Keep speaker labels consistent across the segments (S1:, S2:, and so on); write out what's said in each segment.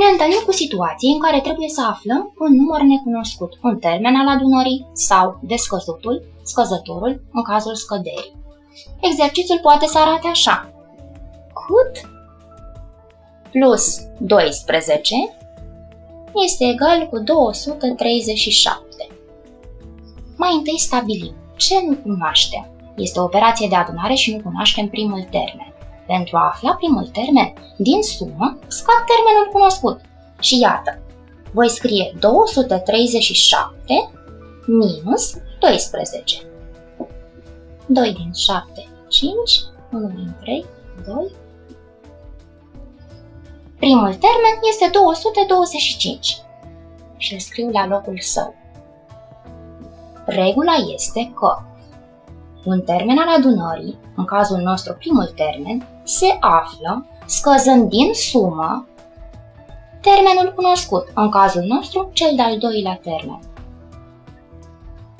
S1: ne întâlnim cu situații în care trebuie să aflăm un număr necunoscut, un termen al adunării sau descăzutul, scăzătorul, în cazul scăderii. Exercițiul poate să arate așa. Cât plus 12 este egal cu 237. Mai întâi stabilim ce nu cunoaștem. Este o operație de adunare și nu cunoaștem primul termen. Pentru a afla primul termen din sumă, scad termenul cunoscut. Și iată, voi scrie 237 minus 12. 2 din 7, 5, 1 din 3, 2. Primul termen este 225 și îl scriu la locul său. Regula este că un termen al adunării, în cazul nostru primul termen, se află scăzând din sumă termenul cunoscut, în cazul nostru cel de-al doilea termen.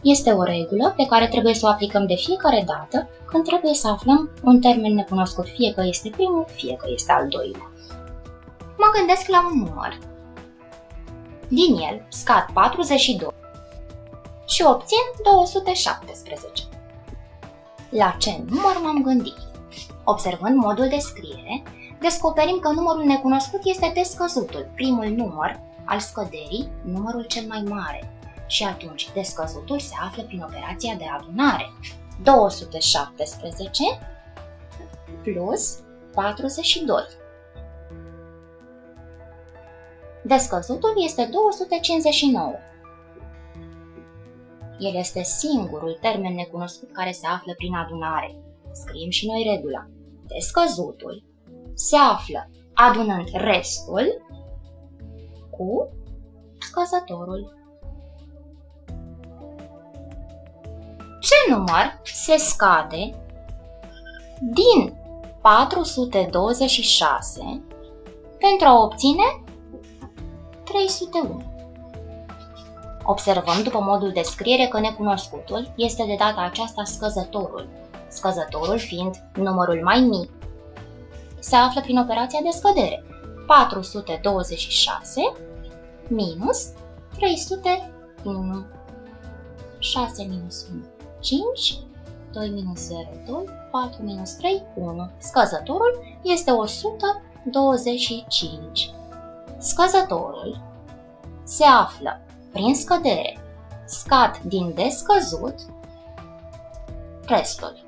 S1: Este o regulă pe care trebuie să o aplicăm de fiecare dată când trebuie să aflăm un termen necunoscut, fie că este primul, fie că este al doilea. Mă gândesc la un număr. Din el scad 42 și obțin 217. La ce număr m-am gândit? Observând modul de scriere, descoperim că numărul necunoscut este descăzutul, primul număr al scăderii, numărul cel mai mare. Și atunci descăzutul se află prin operația de adunare. 217 plus 42. Descăzutul este 259. El este singurul termen necunoscut care se află prin adunare. Scriem și noi regula. Descăzutul se află adunând restul cu scăzătorul. Ce număr se scade din 426 pentru a obține 301? Observăm după modul de scriere că necunoscutul este de data aceasta scăzătorul, scăzătorul fiind numărul mai mic. Se află prin operația de scădere. 426 minus 301. 6 minus 1, 5, 2 minus 0, 2, 4 minus 3, 1. Scăzătorul este 125. Scăzătorul se află prin scădere, scad din descăzut restul.